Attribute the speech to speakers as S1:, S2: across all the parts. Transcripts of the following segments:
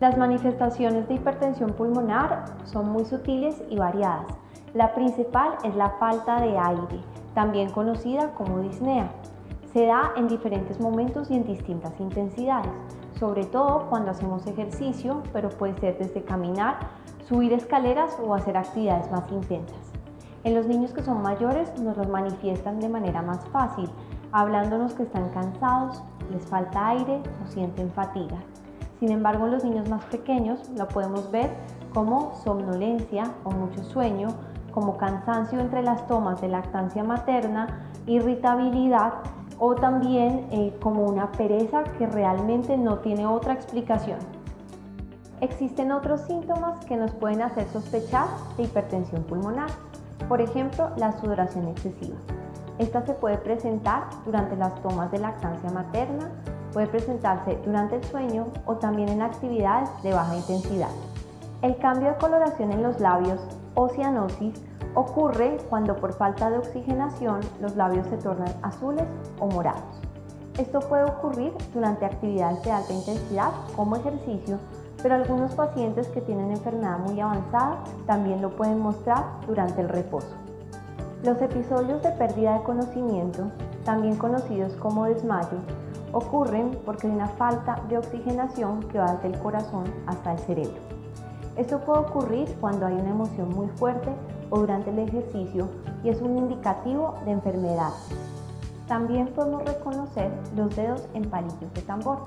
S1: Las manifestaciones de hipertensión pulmonar son muy sutiles y variadas. La principal es la falta de aire, también conocida como disnea. Se da en diferentes momentos y en distintas intensidades, sobre todo cuando hacemos ejercicio, pero puede ser desde caminar, subir escaleras o hacer actividades más intensas. En los niños que son mayores nos los manifiestan de manera más fácil, hablándonos que están cansados, les falta aire o sienten fatiga. Sin embargo, en los niños más pequeños lo podemos ver como somnolencia o mucho sueño, como cansancio entre las tomas de lactancia materna, irritabilidad o también eh, como una pereza que realmente no tiene otra explicación. Existen otros síntomas que nos pueden hacer sospechar de hipertensión pulmonar, por ejemplo, la sudoración excesiva. Esta se puede presentar durante las tomas de lactancia materna, Puede presentarse durante el sueño o también en actividades de baja intensidad. El cambio de coloración en los labios o cianosis ocurre cuando por falta de oxigenación los labios se tornan azules o morados. Esto puede ocurrir durante actividades de alta intensidad como ejercicio, pero algunos pacientes que tienen enfermedad muy avanzada también lo pueden mostrar durante el reposo. Los episodios de pérdida de conocimiento, también conocidos como desmayo, ocurren porque hay una falta de oxigenación que va desde el corazón hasta el cerebro. Esto puede ocurrir cuando hay una emoción muy fuerte o durante el ejercicio y es un indicativo de enfermedad. También podemos reconocer los dedos en palillos de tambor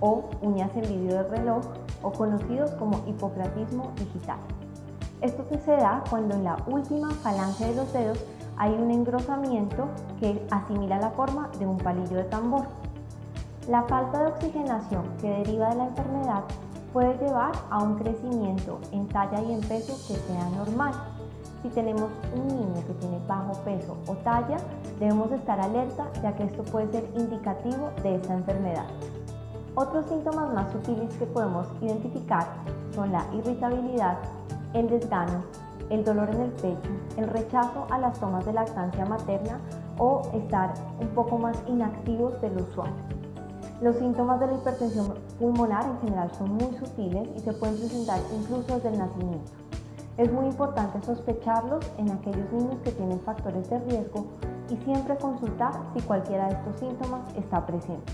S1: o uñas en vidrio de reloj o conocidos como hipocratismo digital. Esto se da cuando en la última falange de los dedos hay un engrosamiento que asimila la forma de un palillo de tambor. La falta de oxigenación que deriva de la enfermedad puede llevar a un crecimiento en talla y en peso que sea normal. Si tenemos un niño que tiene bajo peso o talla, debemos estar alerta ya que esto puede ser indicativo de esta enfermedad. Otros síntomas más sutiles que podemos identificar son la irritabilidad, el desgano, el dolor en el pecho, el rechazo a las tomas de lactancia materna o estar un poco más inactivos de lo usual. Los síntomas de la hipertensión pulmonar en general son muy sutiles y se pueden presentar incluso desde el nacimiento. Es muy importante sospecharlos en aquellos niños que tienen factores de riesgo y siempre consultar si cualquiera de estos síntomas está presente.